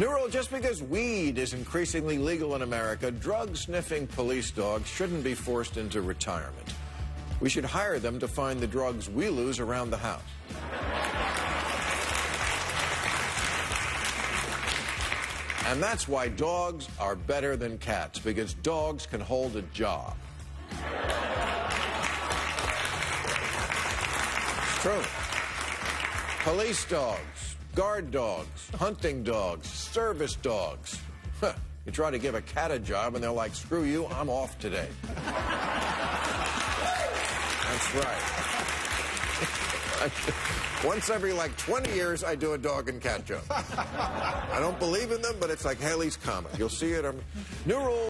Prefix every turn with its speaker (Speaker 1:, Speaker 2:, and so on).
Speaker 1: New rule, just because weed is increasingly legal in America, drug-sniffing police dogs shouldn't be forced into retirement. We should hire them to find the drugs we lose around the house. And that's why dogs are better than cats, because dogs can hold a job. It's true. Police dogs, guard dogs, hunting dogs, service dogs. You try to give a cat a job and they're like, screw you, I'm off today. That's right. Once every like 20 years, I do a dog and cat joke. I don't believe in them, but it's like Halley's Comet. You'll see it. Um, new rule.